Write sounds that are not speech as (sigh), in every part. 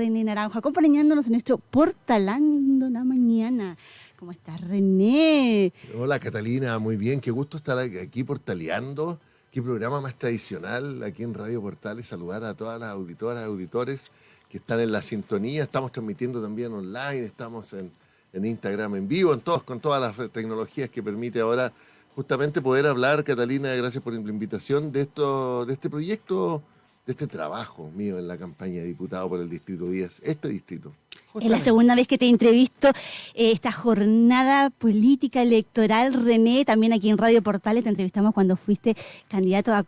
René Naranjo, acompañándonos en nuestro Portalando la Mañana. ¿Cómo estás, René? Hola, Catalina, muy bien. Qué gusto estar aquí portaleando. Qué programa más tradicional aquí en Radio Portales. Saludar a todas las auditoras, auditores que están en la sintonía. Estamos transmitiendo también online, estamos en, en Instagram en vivo, en todos, con todas las tecnologías que permite ahora justamente poder hablar, Catalina, gracias por la invitación, de, esto, de este proyecto, de este trabajo mío en la campaña de diputado por el Distrito 10, este distrito. Es la segunda vez que te entrevisto eh, esta jornada política electoral. René, también aquí en Radio Portales te entrevistamos cuando fuiste candidato a,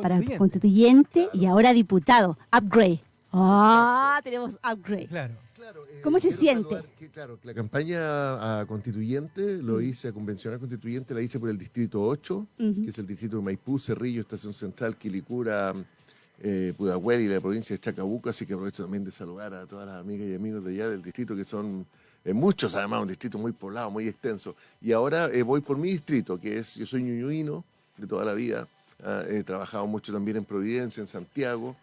para constituyente y ahora diputado. Upgrade. Ah, tenemos upgrade. Claro. Claro, eh, ¿Cómo se siente? claro, la campaña a constituyente lo mm. hice, a convencional constituyente, la hice por el distrito 8, que es el distrito de Maipú, Cerrillo, Estación Central, Quilicura, eh, Pudahuel y la provincia de Chacabuco, así que aprovecho también de saludar a todas las amigas y amigos de allá del distrito, que son eh, muchos además, un distrito muy poblado, muy extenso. Y ahora eh, voy por mi distrito, que es, yo soy ñuñuino de toda la vida, ah, he trabajado mucho también en Providencia, en Santiago,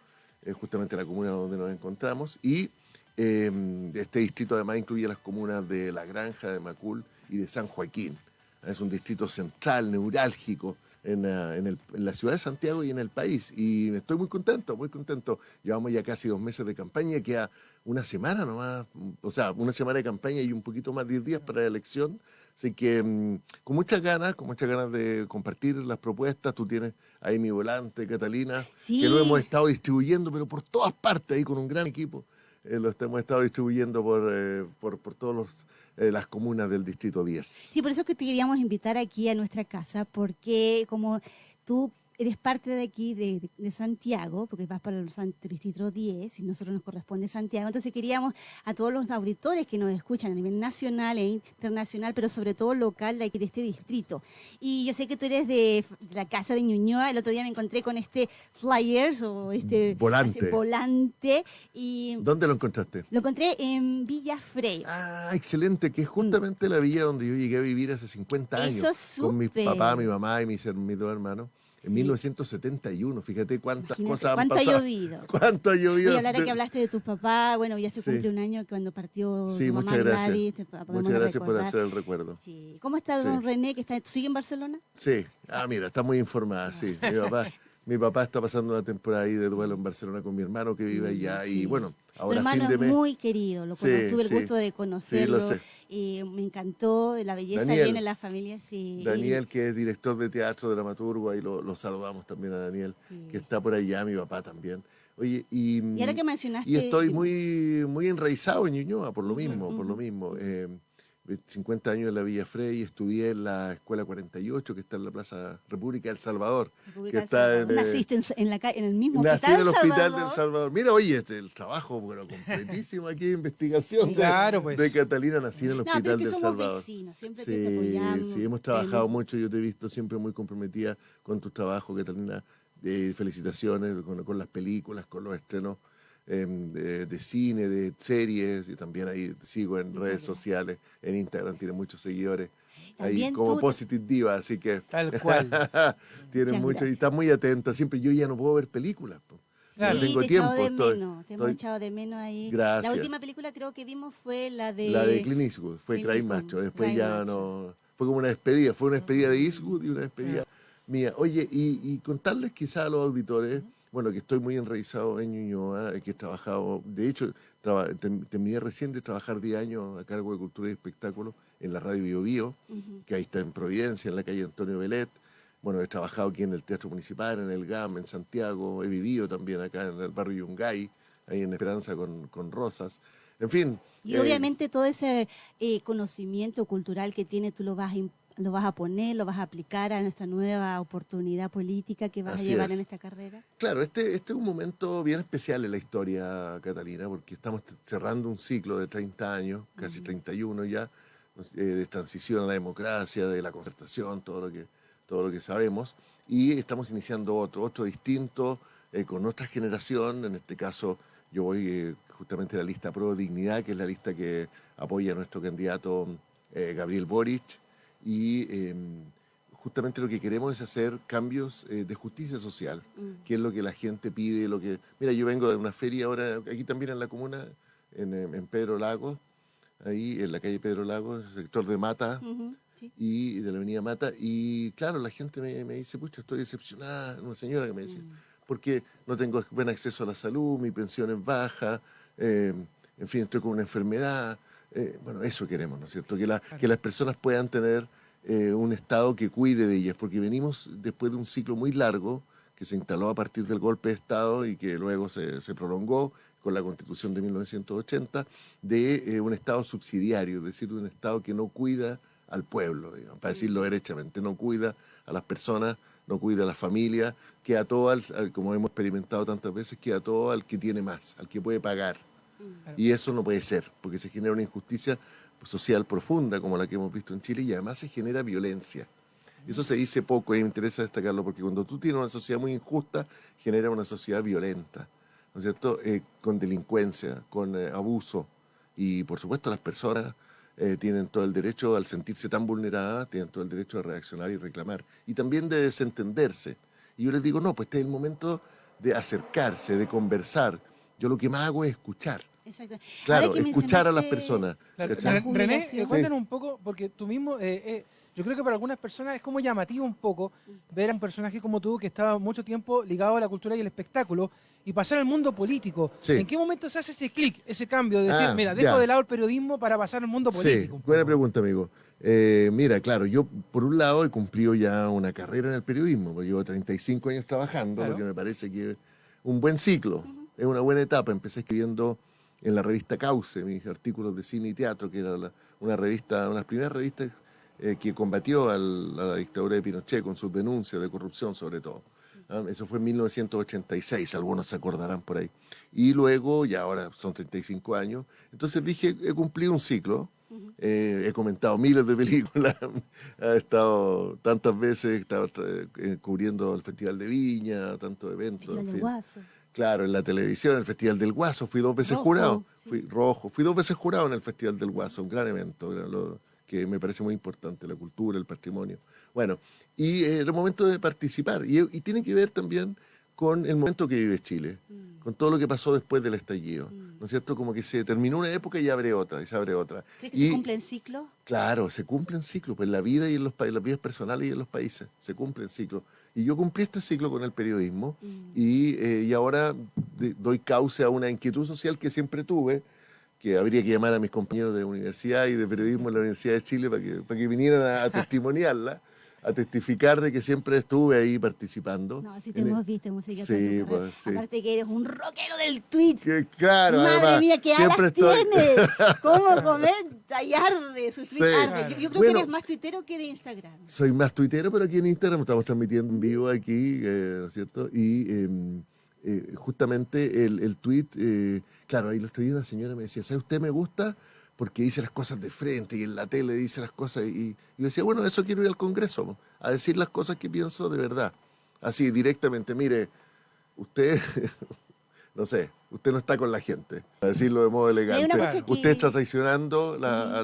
justamente la comuna donde nos encontramos, y Em, este distrito además incluye las comunas de La Granja, de Macul y de San Joaquín. Es un distrito central, neurálgico en, ah, la ciudad de Santiago y en el país. Y estoy muy contento, muy contento. Llevamos ya casi dos meses de campaña, queda una semana nomás, o sea, una semana de campaña y un poquito más de 10 días para la elección. Así que mm, con muchas ganas, con muchas ganas de compartir las propuestas. Tú tienes ahí mi volante, Catalina, que lo hemos estado distribuyendo, pero por todas partes, ahí con un gran equipo. Eh, lo hemos estado distribuyendo por, eh, por, por todas eh, las comunas del Distrito 10. Sí, por eso que te queríamos invitar aquí a nuestra casa, porque como tú eres parte de aquí, de, Santiago, porque vas para el Distrito 10 y nosotros nos corresponde Santiago. Entonces queríamos a todos los auditores que nos escuchan a nivel nacional e internacional, pero sobre todo local de aquí de este distrito. Y yo sé que tú eres de, la casa de Ñuñoa. El otro día me encontré con este flyers o este volante. volante y ¿Dónde lo encontraste? Lo encontré en Villa Frey. Ah, excelente, que es justamente la villa donde yo llegué a vivir hace 50 años. Con mi papá, mi mamá y mis, mis dos hermanos. En 1971, fíjate cuántas cosas han pasado. (laughs) ¿Cuánto ha llovido? ¿Cuánto ha llovido? Y de que hablaste de tu papá, bueno, ya se cumple un año cuando partió Sí, muchas gracias. muchas gracias por hacer el recuerdo. Sí. ¿Cómo está don René, que está, sigue en Barcelona? Sí, ah, mira, está muy informada, sí. Mi papá, (laughs) mi papá está pasando una temporada ahí de duelo en Barcelona con mi hermano que vive allá y bueno, ahora fin de mes... es muy querido, lo tuve el gusto de conocerlo. Sí, lo sé y me encantó la belleza que viene en la familia. Sí. Daniel, que es director de teatro, dramaturgo, ahí lo, saludamos también a Daniel, que está por allá, mi papá también. Oye, y, y ahora que mencionaste... Y estoy muy, muy enraizado en Ñuñoa, por lo mismo, por lo mismo. Eh, 50 años en la Villa Frey, estudié en la Escuela 48, que está en la Plaza República del Salvador. que está en, Naciste en, la, en, el mismo nací hospital en el Hospital del Salvador. Mira, oye, este, el trabajo, bueno, completísimo aquí de investigación de, pues. de, Catalina, nací en el Hospital del Salvador. Vecinos, siempre sí, te apoyamos. Sí, hemos trabajado mucho, yo te he visto siempre muy comprometida con tu trabajo, Catalina. Eh, felicitaciones con, con las películas, con los estrenos Em, de, cine, de series, y también ahí sigo en redes sociales, en Instagram tiene muchos seguidores. ahí como Positive Diva, así que... Tal (laughs) cual. tiene mucho y está muy atenta. Siempre yo ya no puedo ver películas. Claro. No tengo te tiempo. De menos, te hemos echado de menos ahí. Gracias. La última película creo que vimos fue la de... La de Clint Eastwood, fue Cry Macho. Después ya no... Fue como una despedida, fue una despedida de Eastwood y una despedida mía. Oye, y, contarles quizá a los auditores bueno, que estoy muy enraizado en Ñuñoa, que he trabajado, de hecho, terminé recién de trabajar 10 años a cargo de Cultura y Espectáculo en la radio Bio, Bio que ahí está en Providencia, en la calle Antonio Belet. Bueno, he trabajado aquí en el Teatro Municipal, en el GAM, en Santiago, he vivido también acá en el barrio Yungay, ahí en Esperanza con, con Rosas. En fin. Y obviamente todo ese eh, conocimiento cultural que tiene tú lo vas a lo vas a poner, lo vas a aplicar a nuestra nueva oportunidad política que vas a llevar en esta carrera? Claro, este, este es un momento bien especial en la historia, Catalina, porque estamos cerrando un ciclo de 30 años, casi 31 ya, eh, de transición a la democracia, de la concertación, todo lo que, todo lo que sabemos, y estamos iniciando otro, otro distinto, eh, con nuestra generación, en este caso yo voy eh, justamente a la lista Pro Dignidad, que es la lista que apoya a nuestro candidato Gabriel Boric, y em, justamente lo que queremos es hacer cambios eh, de justicia social, mm. que es lo que la gente pide, lo que... Mira, yo vengo de una feria ahora, aquí también en la comuna, en, en Pedro Lagos, ahí en la calle Pedro Lagos, el sector de Mata, y de la avenida Mata, y claro, la gente me, me, dice, pucha, estoy decepcionada, una señora que me decía, mm. porque no tengo buen acceso a la salud, mi pensión es baja, eh, en fin, estoy con una enfermedad, eh, bueno, eso queremos, ¿no es cierto? Que, la, que las personas puedan tener eh, un Estado que cuide de ellas, porque venimos después de un ciclo muy largo que se instaló a partir del golpe de Estado y que luego se, se prolongó con la Constitución de 1980, de un Estado subsidiario, es decir, un Estado que no cuida al pueblo, digamos, para decirlo derechamente, no cuida a las personas, no cuida a la familia, queda todo, al, como hemos experimentado tantas veces, queda todo al que tiene más, al que puede pagar. Y eso no puede ser, porque se genera una injusticia social profunda como la que hemos visto en Chile y además se genera violencia. Eso se dice poco y me interesa destacarlo porque cuando tú tienes una sociedad muy injusta, genera una sociedad violenta, ¿no es cierto? Eh, con delincuencia, con eh, abuso y por supuesto las personas eh, tienen todo el derecho, al sentirse tan vulneradas, tienen todo el derecho de reaccionar y reclamar. Y también de desentenderse. Y yo les digo, no, pues este es el momento de acercarse, de conversar. Yo lo que más hago es escuchar. Exacto. Claro, escuchar a las personas. René, eh, cuéntanos un poco, porque tú mismo... Eh, yo creo que para algunas personas es como llamativo un poco ver a un personaje como tú que estaba mucho tiempo ligado a la cultura y el espectáculo y pasar al mundo político. ¿En qué momento se hace ese clic, ese cambio de decir, ah, mira, dejo de lado el periodismo para pasar al mundo político? Sí, buena pregunta, amigo. Eh, mira, claro, yo por un lado he cumplido ya una carrera en el periodismo, porque llevo 35 años trabajando, porque me parece que es un buen ciclo, es una buena etapa. Empecé escribiendo en la revista Cauce, mis artículos de cine y teatro, que era una revista, una de las primeras revistas eh, que combatió a la dictadura de Pinochet con sus denuncias de corrupción sobre todo. ¿ah? Eso fue en 1986, algunos se acordarán por ahí. Y luego, ya ahora son 35 años, entonces dije, he cumplido un ciclo, eh, he comentado miles de películas, (laughs) he estado tantas veces, he eh, cubriendo el Festival de Viña, tantos eventos. En fin. Claro, en la televisión, el Festival del Guaso, fui dos veces jurado, fui rojo, fui dos veces jurado en el Festival del Guaso, un gran evento. Lo, que me parece muy importante, la cultura, el patrimonio. Bueno, y eh, el momento de participar, y, tiene que ver también con el momento que vive Chile, mm. Con todo lo que pasó después del estallido, mm. ¿no es cierto? Como que se terminó una época y abre otra, y se abre otra. ¿Crees que se cumplen ciclos? Claro, se cumplen ciclos, pues en la vida y en, los, las vidas personales y en los países, se cumplen ciclos. Y yo cumplí este ciclo con el periodismo mm. y, eh, y, ahora doy cauce a una inquietud social que siempre tuve, que habría que llamar a mis compañeros de universidad y de periodismo en la Universidad de Chile para que, para que vinieran a, (laughs) testimoniarla, a testificar de que siempre estuve ahí participando. No, sí te hemos visto música. Sí, pues, sí. Aparte que eres un rockero del tweet. Que, claro, Madre mía, qué alas estoy... tienes. (laughs) ¿Cómo comenta y arde su tweet? Arde. Yo, creo que eres más tuitero que de Instagram. Soy más tuitero, pero aquí en Instagram estamos transmitiendo en vivo aquí, eh, ¿no es cierto? Y... Em, eh, justamente el, el tweet, eh, claro, ahí lo escribí una señora me decía, ¿sabe usted me gusta? Porque dice las cosas de frente y en la tele dice las cosas. Y, yo decía, bueno, eso quiero ir al Congreso, a decir las cosas que pienso de verdad. Así, directamente, mire, usted, (laughs) no sé, usted no está con la gente, a decirlo de modo elegante. Usted está traicionando la,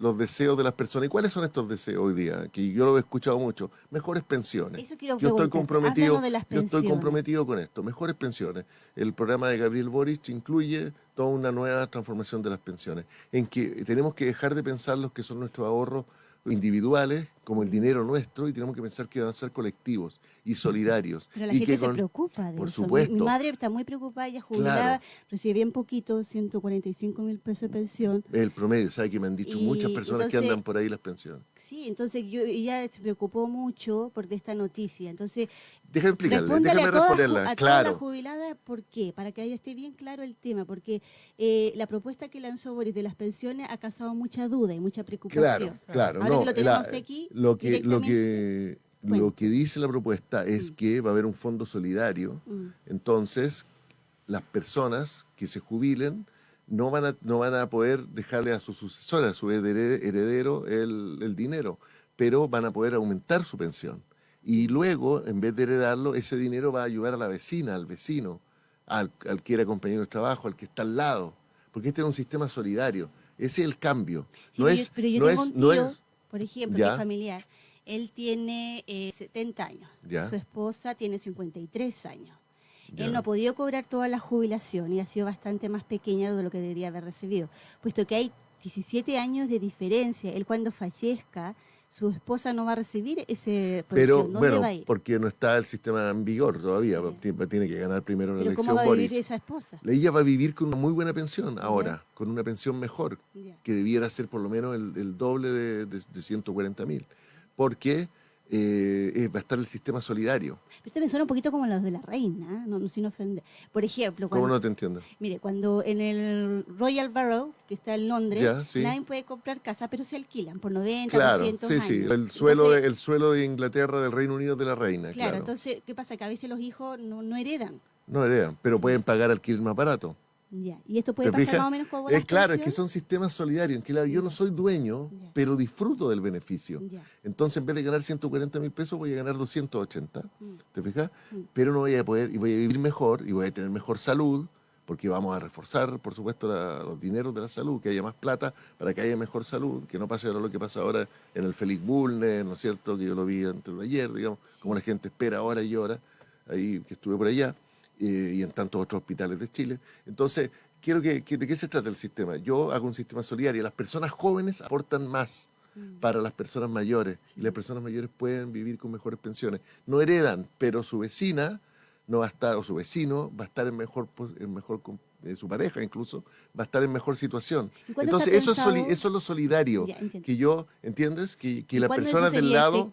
los deseos de las personas. ¿Y cuáles son estos deseos hoy día? Que yo lo he escuchado mucho. Mejores pensiones. yo estoy comprometido, yo estoy comprometido con esto. Mejores pensiones. El programa de Gabriel Boric incluye toda una nueva transformación de las pensiones, en que tenemos que dejar de pensar los que son nuestros ahorros individuales como el dinero nuestro y tenemos que pensar que van a ser colectivos y solidarios. Pero la y gente se preocupa de por eso. Supuesto. Mi, madre está muy preocupada, ella jubilada, recibe bien poquito, 145 mil pesos de pensión. El promedio, ¿sabe que me han dicho muchas personas que andan por ahí las pensiones? Sí, entonces yo, ella se preocupó mucho por esta noticia. Entonces, déjame explicarle, déjame responderla. A claro. la jubilada, ¿por qué? Para que ahí esté bien claro el tema, porque eh, la propuesta que lanzó Boris de las pensiones ha causado mucha duda y mucha preocupación. Claro, claro. Ahora que lo tenemos aquí, lo que, lo que, lo que dice la propuesta es mm. que va a haber un fondo solidario, mm. entonces las personas que se jubilen no van a, no van a poder dejarle a su sucesora, a su heredero, el, dinero, pero van a poder aumentar su pensión. Y luego, en vez de heredarlo, ese dinero va a ayudar a la vecina, al vecino, al, que era compañero de trabajo, al que está al lado, porque este es un sistema solidario. Ese es el cambio. no es, pero yo tengo un tío, por ejemplo, que familiar, Él tiene 70 años. Su esposa tiene 53 años. Él no ha podido cobrar toda la jubilación y ha sido bastante más pequeña de lo que debería haber recibido, puesto que hay 17 años de diferencia. Él cuando fallezca, su esposa no va a recibir ese Pero bueno, porque no está el sistema en vigor todavía, tiene que ganar primero la elección. ¿Cómo va a vivir esa esposa? Ella va a vivir con una muy buena pensión ahora, con una pensión mejor, que debiera ser por lo menos el, doble de, de, de 140 mil. Porque eh, eh, va a estar el sistema solidario. Pero esto me suena un poquito como los de la reina, no, sin ofender. Por ejemplo... ¿Cómo no te entiendo? Mire, cuando en el Royal Borough, que está en Londres, nadie puede comprar casa, pero se alquilan por 90, claro, 200 sí, Sí, el suelo, de, el suelo de Inglaterra, del Reino Unido, de la reina. Claro, entonces, ¿qué pasa? Que a veces los hijos no, no heredan. No heredan, pero pueden pagar alquiler más barato. ¿Y esto puede pasar más o menos como Es claro, es que son sistemas solidarios, en que yo no soy dueño, pero disfruto del beneficio. Entonces, en vez de ganar 140 mil pesos, voy a ganar 280, mm. ¿te fijas? Mm. Pero no voy a poder, y voy a vivir mejor, y voy a tener mejor salud, porque vamos a reforzar, por supuesto, los dineros de la salud, que haya más plata para que haya mejor salud, que no pase ahora lo que pasa ahora en el Félix Bulnes, ¿no es cierto?, que yo lo vi antes de ayer, digamos, como la gente espera ahora y ahora, ahí que estuve por allá. Eh, y en tantos otros hospitales de Chile. Entonces, quiero que, ¿de qué se trata el sistema? Yo hago un sistema solidario. Las personas jóvenes aportan más mm. para las personas mayores y las personas mayores pueden vivir con mejores pensiones. No heredan, pero su vecina no va a estar, o su vecino va a estar en mejor, en mejor eh, su pareja incluso, va a estar en mejor situación. Entonces, eso es, eso es lo solidario, que yo, ¿entiendes? Que, que las personas del lado...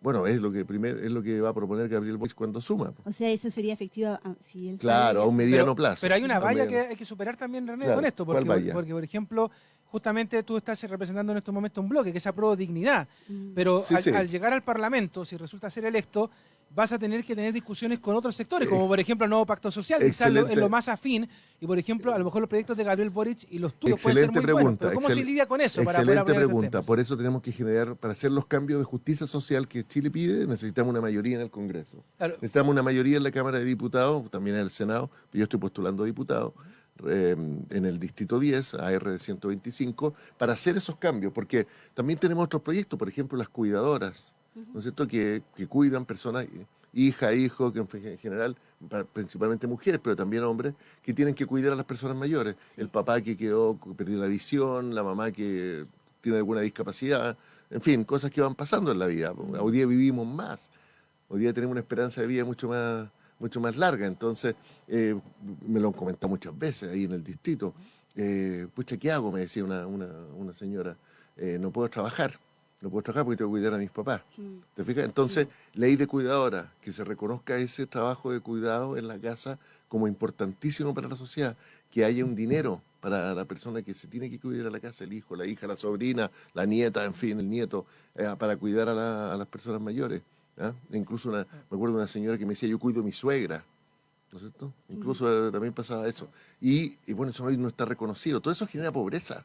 Bueno, es lo que primer, es lo que va a proponer Gabriel Boix cuando suma. O sea, eso sería efectivo ah, si él Claro, a un mediano plazo. Pero hay una valla que hay que superar también, René, con esto. Porque, porque, por ejemplo, justamente tú estás representando en estos momentos un bloque que es a dignidad. Mm. Pero al, llegar al Parlamento, si resulta ser electo, vas a tener que tener discusiones con otros sectores, como por ejemplo el nuevo pacto social, que es lo más afín, y por ejemplo, a lo mejor los proyectos de Gabriel Boric y los tuyos pueden ser muy pregunta, buenos, pero ¿cómo se lidia con eso? Excelente pregunta, por eso tenemos que generar, para hacer los cambios de justicia social que Chile pide, necesitamos una mayoría en el Congreso. Necesitamos una mayoría en la Cámara de Diputados, también en el Senado, yo estoy postulando diputado, eh, en el Distrito 10, AR 125, para hacer esos cambios, porque también tenemos otros proyectos, por ejemplo, las cuidadoras, ¿no es cierto?, que, que cuidan personas, hija, hijo, que en general, principalmente mujeres, pero también hombres, que tienen que cuidar a las personas mayores. El papá que quedó, perdió la visión, la mamá que tiene alguna discapacidad, en fin, cosas que van pasando en la vida. Hoy día vivimos más, hoy día tenemos una esperanza de vida mucho más, mucho más larga, entonces eh, me lo han comentado muchas veces ahí en el distrito. Eh, pucha, ¿qué hago? Me decía una, una, señora, eh, no puedo trabajar no puedo trabajar porque tengo que cuidar a mis papás. Mm. ¿Te fijas? Entonces, ley de cuidadora, que se reconozca ese trabajo de cuidado en la casa como importantísimo para la sociedad, que haya un dinero para la persona que se tiene que cuidar a la casa, el hijo, la hija, la sobrina, la nieta, en fin, el nieto, eh, para cuidar a, las personas mayores. ¿ah? Incluso me acuerdo de una señora que me decía, yo cuido a mi suegra. ¿No es cierto? Mm. Incluso eh, también pasaba eso. Y, y bueno, eso hoy no está reconocido. Todo eso genera pobreza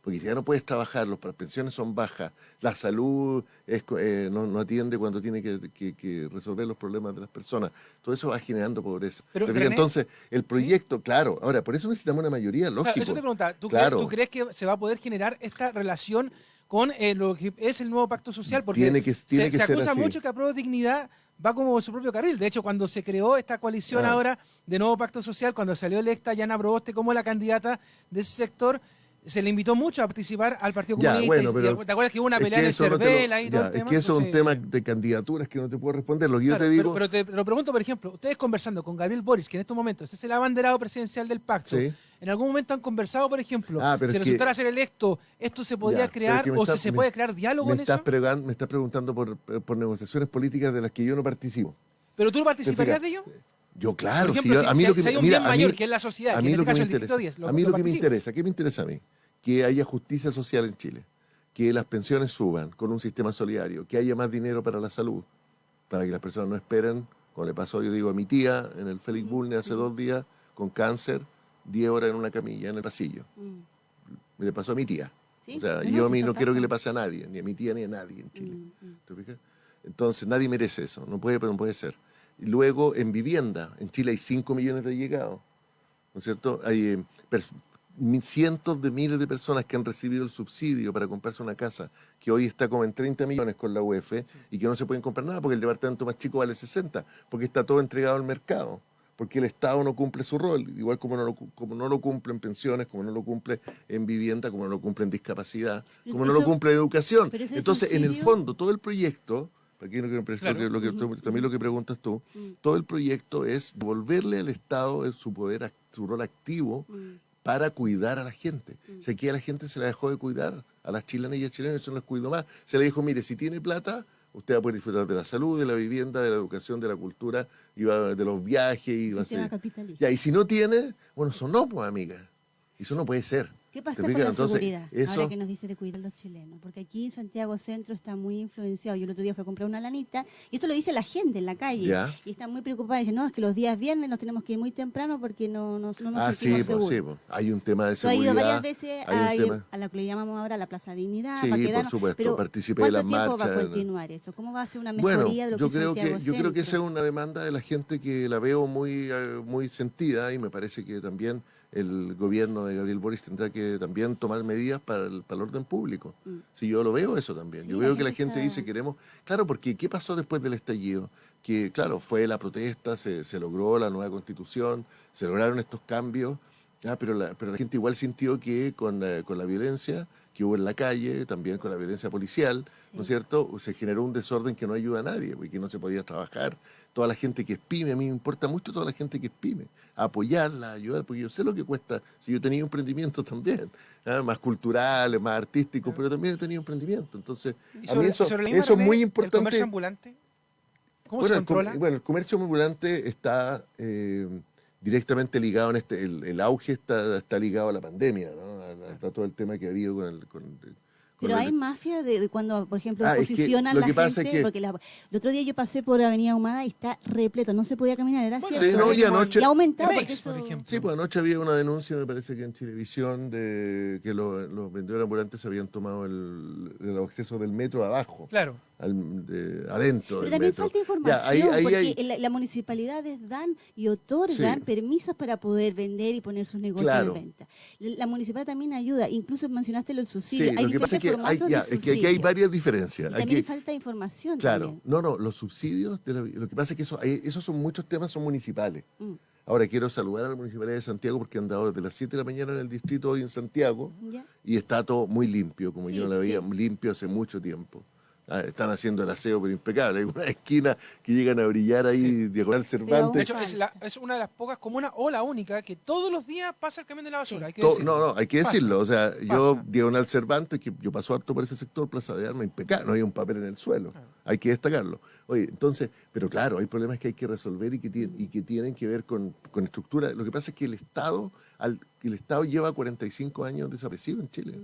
porque ya no puedes trabajar, las pensiones son bajas, la salud eh, no, atiende cuando tiene que, resolver los problemas de las personas. Todo eso va generando pobreza. Pero, entonces, el proyecto, claro, ahora, por eso necesitamos una mayoría, lógico. eso te pregunta, ¿tú, crees, que se va a poder generar esta relación con eh, lo que es el nuevo pacto social? Porque tiene que, tiene se, que se acusa mucho que Apruebo Dignidad va como su propio carril. De hecho, cuando se creó esta coalición ah. ahora de nuevo pacto social, cuando salió electa Yana Proboste como la candidata de ese sector, se le invitó mucho a participar al Partido Comunista. ¿Te acuerdas que hubo una pelea en Cervela y todo el tema? Es que eso es un tema de candidaturas que no te puedo responder. Lo que yo te digo. Pero, te lo pregunto, por ejemplo, ustedes conversando con Gabriel Boris, que en estos momentos es el abanderado presidencial del pacto. ¿En algún momento han conversado, por ejemplo, ah, si resultara ser electo, esto se podría crear o si se puede crear diálogo me en estás eso? me estás preguntando por, por negociaciones políticas de las que yo no participo. ¿Pero tú participarías de ello? Yo, claro, si, a mí lo que, hay un bien mayor que es la sociedad, a mí lo que me interesa, a mí lo que me interesa, ¿qué me interesa a mí? que haya justicia social en Chile, que las pensiones suban con un sistema solidario, que haya más dinero para la salud, para que las personas no esperen, como le pasó, yo digo, a mi tía en el Félix Bulne hace dos días, con cáncer, 10 horas en una camilla, en el pasillo. Me le pasó a mi tía. O sea, yo a mí no quiero que le pase a nadie, ni a mi tía ni a nadie en Chile. Mm, mm. ¿Te fijas? Entonces, nadie merece eso, no puede, pero no puede ser. Y luego, en vivienda, en Chile hay 5 millones de llegados, ¿no es cierto? Hay eh, cientos de miles de personas que han recibido el subsidio para comprarse una casa, que hoy está como en 30 millones con la UEF, y que no se pueden comprar nada porque el departamento más chico vale 60, porque está todo entregado al mercado, porque el Estado no cumple su rol, igual como no lo, como no lo cumple en pensiones, como no lo cumple en vivienda, como no lo cumple en discapacidad, como no lo cumple en educación. Entonces, en el fondo, todo el proyecto aquí lo que, lo que, también lo que preguntas tú, mm. todo el proyecto es devolverle al Estado su poder, su rol activo mm. para cuidar a la gente. Mm. O sea, aquí a la gente se la dejó de cuidar, a las chilenas y a chilenos eso no les cuidó más. Se le dijo, mire, si tiene plata, usted va a poder disfrutar de la salud, de la vivienda, de la educación, de la cultura, y de los viajes. Y, va a Ya, y si no tiene, bueno, eso no, pues, amiga. Eso no puede ser. ¿Qué pasa con la seguridad? Ahora que nos dice de cuidar a los chilenos. Porque aquí en Santiago Centro está muy influenciado. Yo el otro día fui a comprar una lanita y esto lo dice la gente en la calle. Y está muy preocupada. Dice, no, es que los días viernes nos tenemos que ir muy temprano porque no, no, no nos ah, sentimos sí, seguros. sí, pues. hay un tema de seguridad. Has ido varias veces a, lo que le llamamos ahora la Plaza Dignidad. Sí, por supuesto. Pero Participé de las marchas. ¿Cuánto tiempo va a continuar eso? ¿Cómo va a ser una mejoría de lo yo que creo que Yo creo que esa es una demanda de la gente que la veo muy, eh, muy sentida y me parece que también el gobierno de Gabriel Boris tendrá que también tomar medidas para el, orden público. Mm. Si yo lo veo eso también. yo veo que la gente dice queremos... Claro, porque ¿qué pasó después del estallido? Que, claro, fue la protesta, se, logró la nueva constitución, se lograron estos cambios, pero, la, pero la gente igual sintió que con, con la violencia que hubo en la calle, también con la violencia policial, ¿no es cierto? Se generó un desorden que no ayuda a nadie, porque no se podía trabajar. Toda la gente que es pyme, a mí me importa mucho toda la gente que es pyme, apoyarla, ayudar, porque yo sé lo que cuesta, si yo tenía emprendimiento (laughs) también, ¿ah? más culturales, más artísticos, pero también he tenido emprendimiento. Entonces, a mí eso, es muy importante. ¿El comercio ambulante? ¿Cómo se controla? El, bueno, el comercio ambulante está... Eh, directamente ligado en este, el, auge está, está ligado a la pandemia, ¿no? Está todo el tema que ha habido con el, con, pero hay mafia de, cuando, por ejemplo, ah, posicionan la gente, porque el otro día yo pasé por Avenida Humada y está repleto, no se podía caminar, era cierto. Sí, no, y anoche, ha aumentado Sí, pues anoche había una denuncia, me parece que en Televisión, de que los, los vendedores ambulantes habían tomado el, el acceso del metro abajo. Claro adentro. Pero también falta información, porque las la municipalidades dan y otorgan permisos para poder vender y poner sus negocios de venta. La, municipalidad también ayuda, incluso mencionaste lo subsidio. Sí, hay lo que pasa es que, hay, es que aquí hay varias diferencias. también falta información. Claro, no, no, los subsidios, lo que pasa es que eso, esos son muchos temas son municipales. Mm. Ahora quiero saludar a la Municipalidad de Santiago porque han dado desde las 7 de la mañana en el distrito hoy en Santiago y está todo muy limpio, como yo no lo veía limpio hace mucho tiempo. Ah, están haciendo el aseo pero impecable. Hay una esquina que llegan a brillar ahí, diagonal Cervantes. De hecho, es, una de las pocas comunas, o la única, que todos los días pasa el camión de la basura. no, no, hay que decirlo. O sea, yo, diagonal Cervantes, que yo paso harto por ese sector, Plaza de Armas, impecable. No hay un papel en el suelo. Hay que destacarlo. Oye, entonces, pero claro, hay problemas que hay que resolver y que, tienen, y que tienen que ver con, estructura. Lo que pasa es que el Estado, al, el Estado lleva 45 años desaparecido en Chile.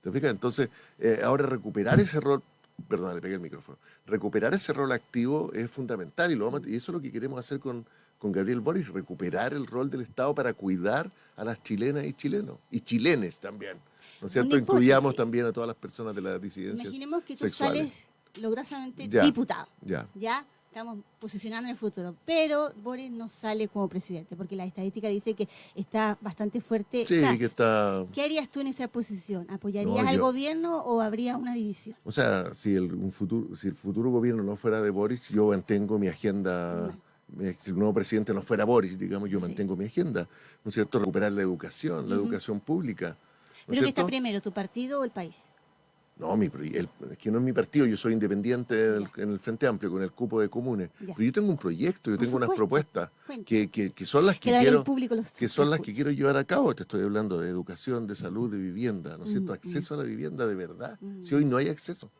¿Te fijas? Entonces, eh, ahora recuperar ese rol perdón, le pegué el micrófono. Recuperar ese rol activo es fundamental y, lo y eso es lo que queremos hacer con, con Gabriel Boris, recuperar el rol del Estado para cuidar a las chilenas y chilenos, y chilenes también. ¿No es cierto? Incluyamos también a todas las personas de las disidencias Imaginemos que tú sales logrosamente diputado. Ya. ¿Ya? Estamos posicionando en el futuro. Pero Boris no sale como presidente, porque la estadística dice que está bastante fuerte. Sí, que está... ¿Qué harías tú en esa posición? ¿Apoyarías al gobierno o habría una división? O sea, si el, un futuro, si el futuro gobierno no fuera de Boris, yo mantengo mi agenda... Si el nuevo presidente no fuera Boris, digamos, yo mantengo mi agenda, ¿no es cierto? Recuperar la educación, la educación pública. ¿Pero qué está primero, tu partido o el país? No, mi, es que no es mi partido, yo soy independiente en el, Frente Amplio con el cupo de comunes. Pero yo tengo un proyecto, yo tengo unas propuestas que, que, son las que, quiero que son las que quiero llevar a cabo. Te estoy hablando de educación, de salud, de vivienda, ¿no es cierto? Mm, acceso mm. a la vivienda de verdad. Mm. Si hoy no hay acceso,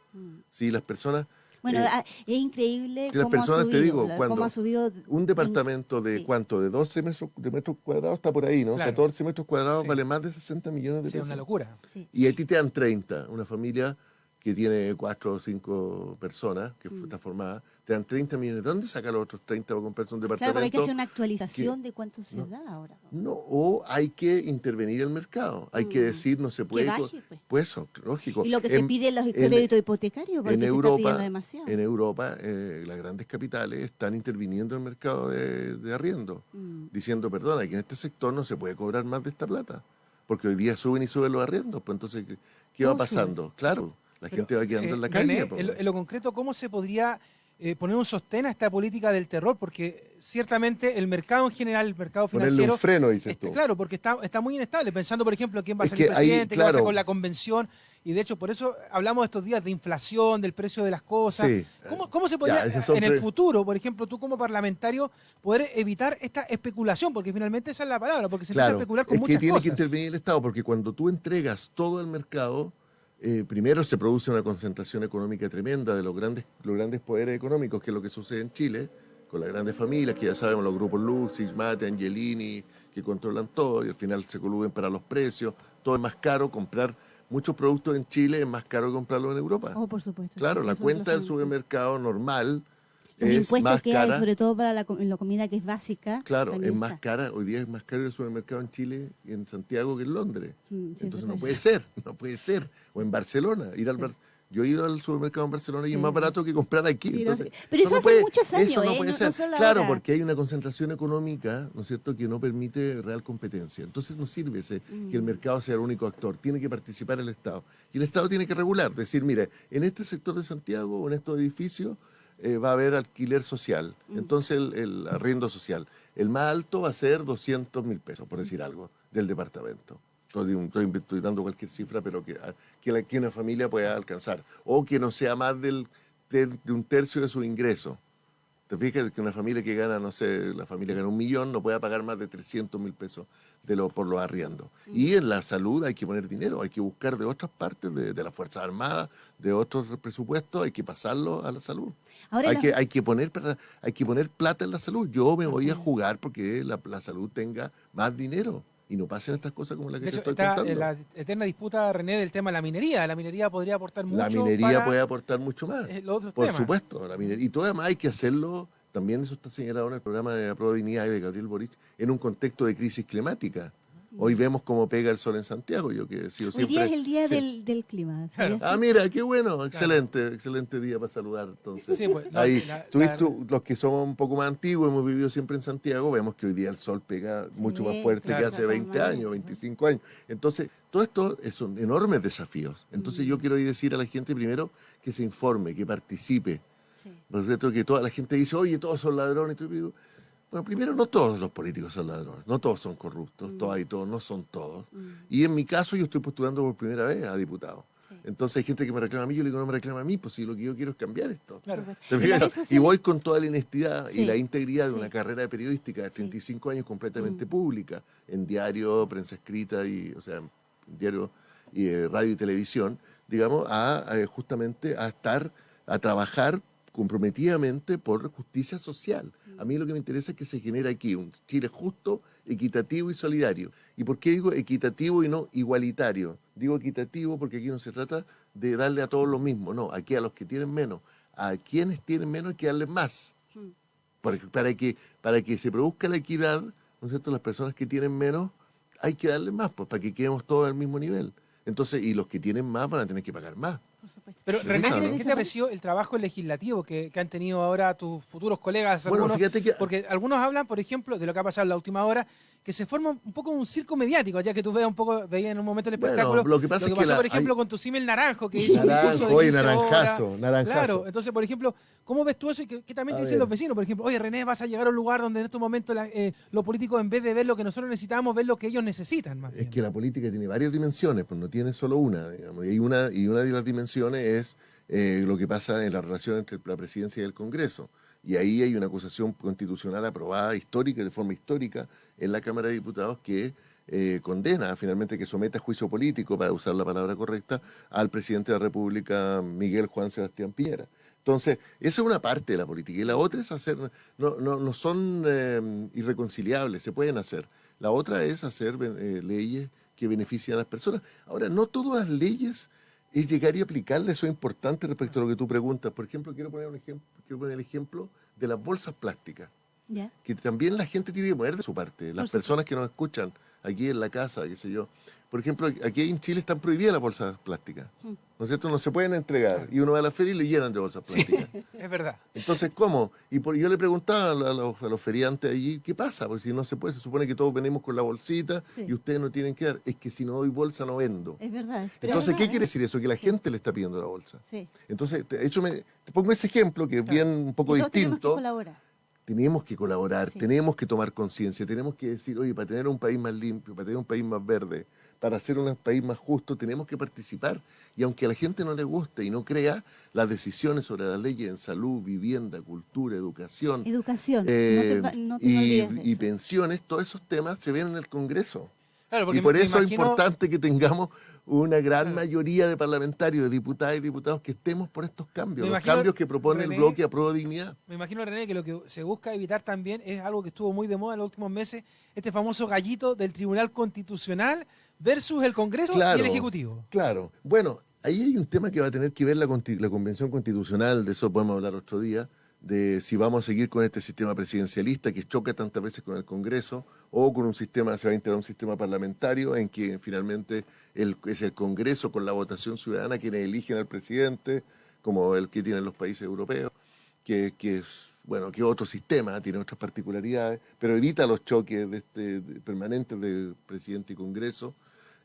si las personas bueno, eh, ah, es increíble cómo, personas, ha subido, te digo, cuando ha subido un departamento de cuánto, de 12 metros, de metros cuadrados está por ahí, ¿no? 14 metros cuadrados vale más de 60 millones de pesos. Sí, una locura. Y a ti te dan 30, una familia que tiene cuatro o cinco personas, que mm. está formada, te dan 30 millones. ¿De dónde saca los otros 30 para comprarse un departamento? Claro, porque hay que hacer una actualización de cuánto se da ahora. No, o hay que intervenir el mercado. Hay que mm. decir, no se puede... pues. pues eso, lógico. Y lo que se pide en los créditos hipotecarios, porque en Europa, se demasiado. En Europa, eh, las grandes capitales están interviniendo en el mercado de, arriendo, mm. diciendo, perdona, que en este sector no se puede cobrar más de esta plata. porque hoy día suben y suben los arriendos, pues entonces, ¿qué, va pasando? Claro, la gente va quedando en la calle. en, lo, concreto, ¿cómo se podría eh, poner un sostén a esta política del terror, porque ciertamente el mercado en general, el mercado financiero... un freno, dices tú. Claro, porque está, está muy inestable, pensando, por ejemplo, quién va a ser el presidente, qué va a hacer con la convención, y de hecho por eso hablamos estos días de inflación, del precio de las cosas. ¿Cómo, se podría en el futuro, por ejemplo, tú como parlamentario, poder evitar esta especulación? Porque finalmente esa es la palabra, porque se empieza a especular con es muchas que tiene que intervenir el Estado, porque cuando tú entregas todo el mercado eh, primero se produce una concentración económica tremenda de los grandes, los grandes poderes económicos, que es lo que sucede en Chile, con las grandes familias, que ya sabemos, los grupos Lux, Mate, Angelini, que controlan todo y al final se coluben para los precios, todo es más caro, comprar muchos productos en Chile es más caro que comprarlos en Europa. Oh, por supuesto. Claro, la cuenta del supermercado normal los es impuestos más que cara. hay, sobre todo para la, comida que es básica. Claro, es más cara. Hoy día es más caro el supermercado en Chile y en Santiago que en Londres. Mm, Entonces no puede ser, (laughs) no puede ser. O en Barcelona, ir al Yo he ido al supermercado en Barcelona y es más barato que comprar aquí. Entonces, pero eso, hace muchos años. Eso no ¿eh? puede ser. claro, porque hay una concentración económica, ¿no es cierto?, que no permite real competencia. Entonces no sirve ese, que el mm. mercado sea el único actor. Tiene que participar el Estado. Y el Estado tiene que regular. Decir, mire, en este sector de Santiago o en estos edificios eh, va a haber alquiler social, mm. entonces el, arriendo social. El más alto va a ser 200 mil pesos, por decir algo, del departamento. Estoy, dando cualquier cifra, pero que, ah, que, que, una familia pueda alcanzar. O que no sea más del, de, un tercio de su ingreso. ¿Te fijas que una familia que gana, no sé, la familia gana un millón, no pueda pagar más de 300 mil pesos de lo, por los arriendos? Y en la salud hay que poner dinero, hay que buscar de otras partes, de, de las Fuerzas Armadas, de otros presupuestos, hay que pasarlo a la salud hay, que, hay, que poner, hay que poner plata en la salud. Yo me voy a jugar porque la, salud tenga más dinero y no pasen estas cosas como las que te estoy está contando. la eterna disputa, René, del tema de la minería. La minería podría aportar mucho La minería puede aportar mucho más. por supuesto. La minería. Y todo además hay que hacerlo, también eso está señalado en el programa de la Dignidad de Gabriel Boric, en un contexto de crisis climática. Hoy vemos cómo pega el sol en Santiago. Yo que sido Hoy día es el día del, clima. Ah, mira, qué bueno. Excelente, excelente día para saludar. Entonces, pues, ahí, los que somos un poco más antiguos, hemos vivido siempre en Santiago, vemos que hoy día el sol pega mucho más fuerte que hace 20 años, 25 años. Entonces, todo esto son enormes desafíos. Entonces, yo mm. quiero decir a la gente primero que se informe, que participe. Por cierto, que toda la gente dice, oye, todos son ladrones. Y digo, bueno, primero, no todos los políticos son ladrones, no todos son corruptos, mm. todos y todos, no son todos. Mm. Y en mi caso, yo estoy postulando por primera vez a diputado. Entonces hay gente que me reclama a mí, yo le digo, no me reclama a mí, pues si lo que yo quiero es cambiar esto. Y voy con toda la honestidad y la integridad de una carrera de periodística de 35 años completamente mm. pública, en diario, prensa escrita, y, o sea, diario, y, eh, radio y televisión, digamos, a, justamente a estar, a trabajar comprometidamente por justicia social. A mí lo que me interesa es que se genere aquí un Chile justo, equitativo y solidario. ¿Y por qué digo equitativo y no igualitario? Digo equitativo porque aquí no se trata de darle a todos lo mismo, no, aquí a los que tienen menos, a quienes tienen menos hay que darles más. Hmm. Para, que, para que se produzca la equidad, ¿no es cierto? Las personas que tienen menos hay que darles más, pues para que quedemos todos al mismo nivel. Entonces, y los que tienen más van a tener que pagar más. Pero René, ¿qué te pareció el trabajo legislativo que, han tenido ahora tus futuros colegas? Algunos, Porque algunos hablan, por ejemplo, de lo que ha pasado en la última hora, que se forma un poco un circo mediático, ya que tú veas un poco, veías en un momento el espectáculo. lo que, pasa pasó, por ejemplo, con tu símil naranjo, que hizo un discurso de naranjazo, naranjazo. Claro, entonces, por ejemplo, ¿cómo ves tú eso y qué, también te dicen los vecinos? Por ejemplo, oye, René, vas a llegar a un lugar donde en estos momentos eh, los políticos, en vez de ver lo que nosotros necesitamos, ven lo que ellos necesitan. Más es que la política tiene varias dimensiones, pues no tiene solo una, digamos. Y, una, y una de las dimensiones es eh, lo que pasa en la relación entre la presidencia y el Congreso. Y ahí hay una acusación constitucional aprobada histórica, de forma histórica, en la Cámara de Diputados que eh, condena finalmente que someta a juicio político, para usar la palabra correcta, al presidente de la República, Miguel Juan Sebastián Piñera. Entonces, esa es una parte de la política. Y la otra es hacer, no, no, son eh, irreconciliables, se pueden hacer. La otra es hacer leyes que beneficien a las personas. Ahora, no todas las leyes es llegar y aplicarle, eso es importante respecto a lo que tú preguntas. Por ejemplo, quiero poner, un ejemplo, quiero poner el ejemplo de las bolsas plásticas, que también la gente tiene que poner de su parte, las personas que nos escuchan aquí en la casa, qué sé yo. por ejemplo, aquí en Chile están prohibidas las bolsas plásticas. ¿No es cierto? No se pueden entregar. Y uno va a la feria y lo llenan de bolsas plásticas. (laughs) es verdad. Entonces, ¿cómo? Y por, yo le preguntaba a los, feriantes allí, ¿qué pasa? Porque si no se puede, se supone que todos venimos con la bolsita y ustedes no tienen que dar. Es que si no doy bolsa, no vendo. Es verdad. Entonces, ¿qué quiere decir eso? Que la gente le está pidiendo la bolsa. Sí. Entonces, de hecho, me, te pongo ese ejemplo que es bien un poco distinto. Tenemos que tenemos que colaborar, tenemos que tomar conciencia, tenemos que decir, oye, para tener un país más limpio, para tener un país más verde, para hacer un país más justo, tenemos que participar. Y aunque a la gente no le guste y no crea, las decisiones sobre las leyes en salud, vivienda, cultura, educación, educación eh, y, pensiones, todos esos temas se ven en el Congreso. Y por eso es importante que tengamos una gran mayoría de parlamentarios, de diputadas y diputados que estemos por estos cambios, los cambios que propone el bloque a prueba de dignidad. Me imagino, René, que lo que se busca evitar también es algo que estuvo muy de moda en los últimos meses, este famoso gallito del Tribunal Constitucional versus el Congreso y el Ejecutivo. Claro. Bueno, ahí hay un tema que va a tener que ver la, la Convención Constitucional, de eso podemos hablar otro día, de si vamos a seguir con este sistema presidencialista que choca tantas veces con el Congreso o con un sistema, se va a integrar un sistema parlamentario en que finalmente es el Congreso con la votación ciudadana quienes eligen al presidente, como el que tienen los países europeos, que, es, bueno, que otro sistema, tiene otras particularidades, pero evita los choques de este, permanentes de presidente y Congreso.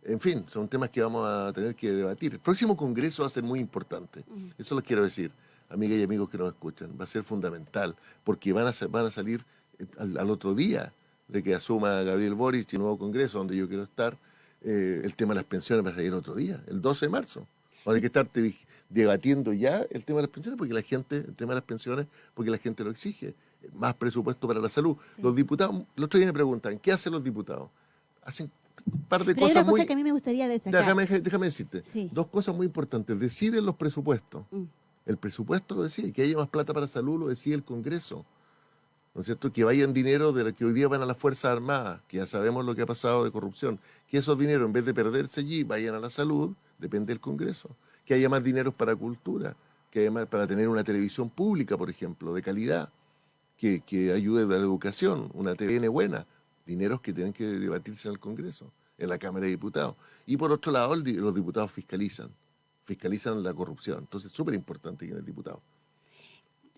En fin, son temas que vamos a tener que debatir. El próximo Congreso va a ser muy importante, eso lo quiero decir amigas y amigos que nos escuchan, va a ser fundamental, porque van a, van a salir eh, al, otro día de que asuma Gabriel Boric y el nuevo Congreso, donde yo quiero estar, eh, el tema de las pensiones va a salir otro día, el 12 de marzo. A que estar debatiendo ya el tema de las pensiones, porque la gente, el tema de las pensiones, porque la gente lo exige. Más presupuesto para la salud. Los diputados, los otro día me preguntan, ¿qué hacen los diputados? Hacen un par de cosas hay una cosa que a mí me gustaría destacar. Déjame, déjame decirte. Dos cosas muy importantes. Deciden los presupuestos. Mm. El presupuesto lo decía, que haya más plata para salud lo decía el Congreso. ¿No es cierto? Que vayan dinero de los que hoy día van a las Fuerzas Armadas, que ya sabemos lo que ha pasado de corrupción. Que esos dineros, en vez de perderse allí, vayan a la salud, depende del Congreso. Que haya más dinero para cultura, que haya más para tener una televisión pública, por ejemplo, de calidad, que, que ayude a la educación, una TVN buena. Dineros que tienen que debatirse en el Congreso, en la Cámara de Diputados. Y por otro lado, los diputados fiscalizan fiscalizan la corrupción. Entonces, súper importante que el diputado.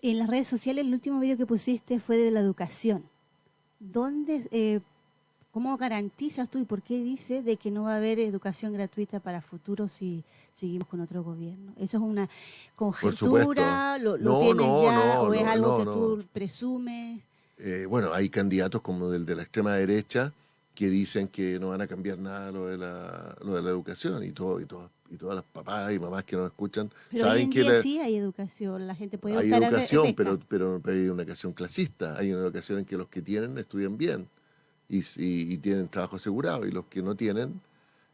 En las redes sociales, el último video que pusiste fue de la educación. ¿Dónde, eh, ¿Cómo garantizas tú y por qué dices de que no va a haber educación gratuita para futuro si seguimos con otro gobierno? ¿Eso es una conjetura? ¿Lo, tienes ya o es algo que tú presumes? Eh, bueno, hay candidatos como el de la extrema derecha que dicen que no van a cambiar nada lo de la, lo de la educación y todo y todo y todas las papás y mamás que nos escuchan saben que sí hay educación, la gente puede Hay educación, pero, pero, hay una educación clasista, hay una educación en que los que tienen estudian bien y, y, tienen trabajo asegurado y los que no tienen,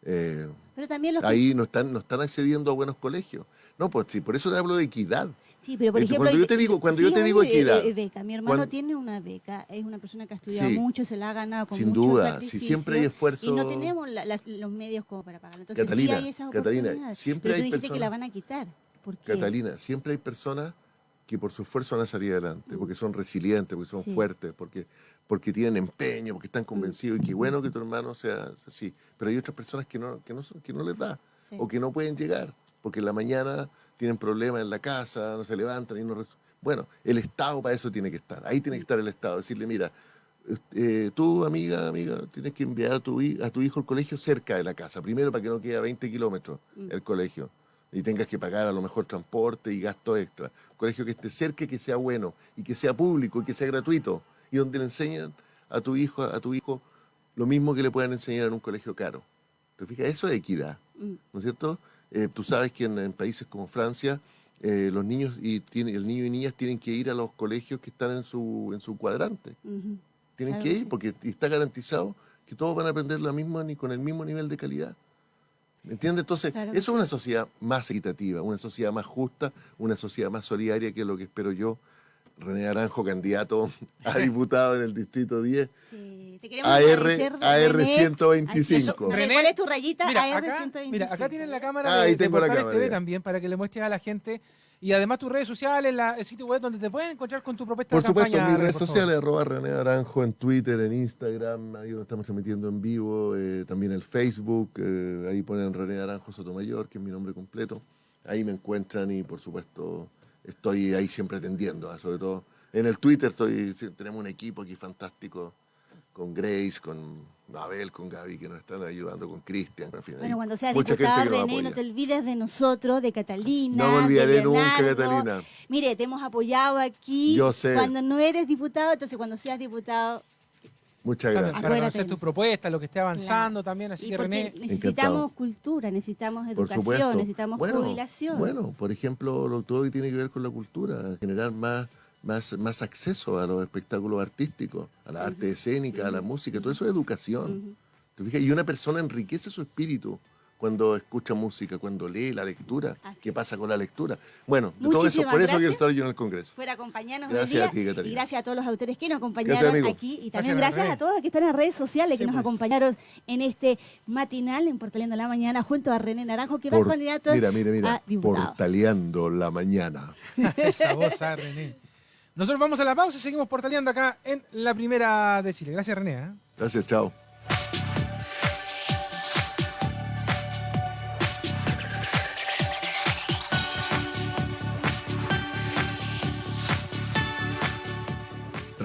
eh, pero también ahí no están, no están accediendo a buenos colegios. No, pues sí, por eso te hablo de equidad. Sí, pero por ejemplo, cuando yo te digo, cuando yo te digo equidad. beca. Mi hermano tiene una beca, es una persona que ha estudiado mucho, se la ha ganado con Sin mucho duda, si siempre hay esfuerzo. Y no tenemos los medios como para pagarlo. Entonces, Catalina, sí hay esas Catalina, siempre pero hay dijiste que la van a quitar. ¿Por qué? Catalina, siempre hay personas que por su esfuerzo van a salir adelante, porque son resilientes, porque son fuertes, porque, porque tienen empeño, porque están convencidos, y qué bueno que tu hermano sea así. Pero hay otras personas que no, que no, que no les da, o que no pueden llegar, porque en la mañana tienen problemas en la casa, no se levantan y no... Bueno, el Estado para eso tiene que estar, ahí tiene que estar el Estado, decirle, mira, eh, tú, amiga, amiga, tienes que enviar a tu, a tu hijo al colegio cerca de la casa, primero para que no quede a 20 kilómetros mm. el colegio y tengas que pagar a lo mejor transporte y gastos extra. Un colegio que esté cerca, que sea bueno y que sea público y que sea gratuito y donde le enseñan a tu hijo, a tu hijo lo mismo que le puedan enseñar en un colegio caro. ¿Te fijas? Eso es equidad, mm. ¿no es cierto? Eh, tú sabes que en, países como Francia, eh, los niños y tiene, el niño y niñas tienen que ir a los colegios que están en su, en su cuadrante. Tienen que ir porque está garantizado que todos van a aprender la misma ni con el mismo nivel de calidad. ¿Me entiendes? Entonces, eso es una sociedad más equitativa, una sociedad más justa, una sociedad más solidaria, que es lo que espero yo René Aranjo, candidato (laughs) a diputado en el Distrito 10. Sí, te queremos AR, AR 125. ¿Cuál es tu rayita? Mira, AR acá, 125. Mira, acá tienen la cámara ah, de, ahí tengo la cámara, TV también para que le muestres a la gente Y además tus redes sociales, la, el sitio web donde te pueden encontrar con tu propuesta Por de supuesto, campaña. mis redes por sociales, arroba René Naranjo en Twitter, en Instagram, ahí donde estamos transmitiendo en vivo, eh, también el Facebook, eh, ahí ponen René Naranjo Sotomayor, que es mi nombre completo. Ahí me encuentran y por supuesto estoy ahí siempre atendiendo, ¿ah? sobre todo en el Twitter estoy, tenemos un equipo aquí fantástico con Grace, con Abel, con Gaby, que nos están ayudando, con Cristian. En fin, Bueno, cuando seas nos René, no te olvides de nosotros, de Catalina. No me olvidaré de nunca. Catalina. Mire, te hemos apoyado aquí. Yo sé. Cuando no eres diputado, entonces cuando seas diputado. Muchas gracias. para conocer tu propuesta, lo que esté avanzando Claro. también. Así Y que René, necesitamos Encantado. cultura, necesitamos educación, necesitamos bueno, jubilación. Bueno, por ejemplo, lo, todo lo que tiene que ver con la cultura, generar más, más, más acceso a los espectáculos artísticos, a la arte escénica, a la música, todo eso es educación. ¿Te fijas? Y una persona enriquece su espíritu cuando escucha música, cuando lee la lectura. Así ¿Qué pasa con la lectura? Bueno, de todo eso, por eso quiero estar yo en el Congreso. Por acompañarnos Gracias hoy día. a ti, Catalina. Y gracias a todos los autores que nos acompañaron aquí. Y también gracias a todos los que están en redes sociales, Sí, que nos pues. acompañaron en este matinal en Portaleando la Mañana junto a René Naranjo, que va Por- a candidato mira, mira, mira, a diputado. portaleando la mañana. (laughs) esa voz a René. Nosotros vamos a la pausa y seguimos portaleando acá en la primera de Chile. Gracias, René. ¿eh? Gracias, chao.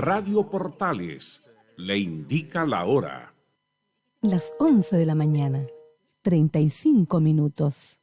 Radio Portales le indica la hora. Las 11 de la mañana, 35 minutos.